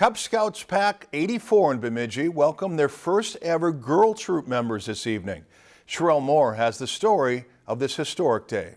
Cub Scouts Pack 84 in Bemidji welcomed their first ever girl troop members this evening. Sherelle Moore has the story of this historic day.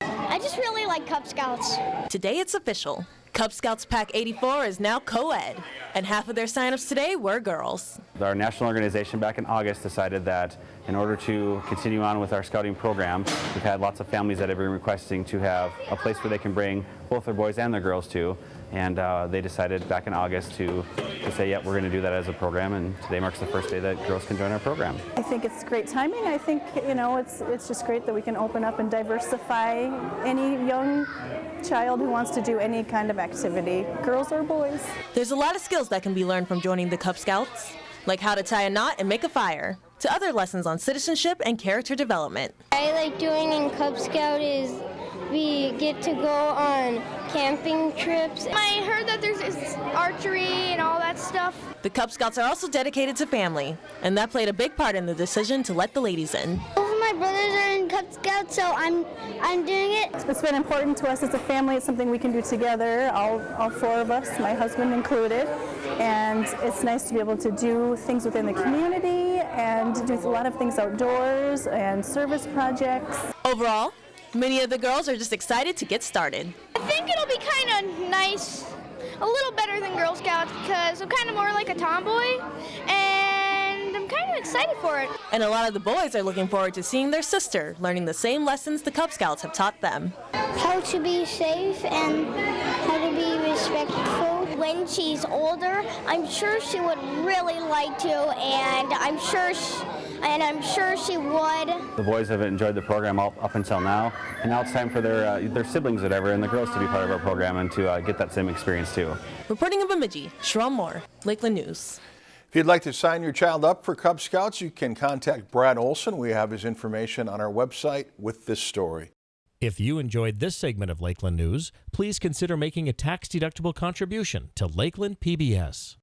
I just really like Cub Scouts. Today it's official. Cub Scouts Pack 84 is now co-ed, and half of their signups today were girls. Our national organization back in August decided that in order to continue on with our scouting program, we've had lots of families that have been requesting to have a place where they can bring both their boys and their girls to, and uh, they decided back in August to, to say, yeah, we're going to do that as a program, and today marks the first day that girls can join our program. I think it's great timing. I think, you know, it's, it's just great that we can open up and diversify any young child who wants to do any kind of activity, girls or boys. There's a lot of skills that can be learned from joining the Cub Scouts, like how to tie a knot and make a fire, to other lessons on citizenship and character development. I like doing in Cub Scout is we get to go on camping trips. I heard that there's archery and all that stuff. The Cub Scouts are also dedicated to family, and that played a big part in the decision to let the ladies in. Both of my brothers are in Cub Scouts, so I'm I'm doing it. It's been important to us as a family. It's something we can do together, all, all four of us, my husband included. And it's nice to be able to do things within the community and do a lot of things outdoors and service projects. Overall, many of the girls are just excited to get started. I think it'll be kind of nice, a little better than Girl Scouts because I'm kind of more like a tomboy and I'm kind of excited for it. And a lot of the boys are looking forward to seeing their sister learning the same lessons the Cub Scouts have taught them. How to be safe and how to be respectful. When she's older, I'm sure she would really like to and I'm sure she, and I'm sure she would. The boys have enjoyed the program all, up until now, and now it's time for their, uh, their siblings, whatever, and the girls to be part of our program and to uh, get that same experience too. Reporting in Bemidji, Sherelle Moore, Lakeland News. If you'd like to sign your child up for Cub Scouts, you can contact Brad Olson. We have his information on our website with this story. If you enjoyed this segment of Lakeland News, please consider making a tax-deductible contribution to Lakeland PBS.